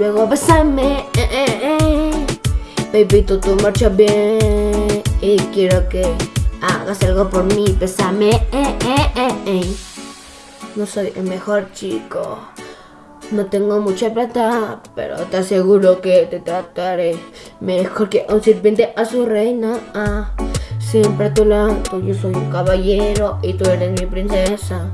luego besame. Eh, eh, eh. Baby, tú, tú marchas bien. Y quiero que hagas algo por mí. Besame. Eh, eh, eh, eh. No soy el mejor chico. No tengo mucha plata, pero te aseguro que te trataré mejor que un sirviente a su reina. Ah, siempre a tu lado, yo soy un caballero y tú eres mi princesa.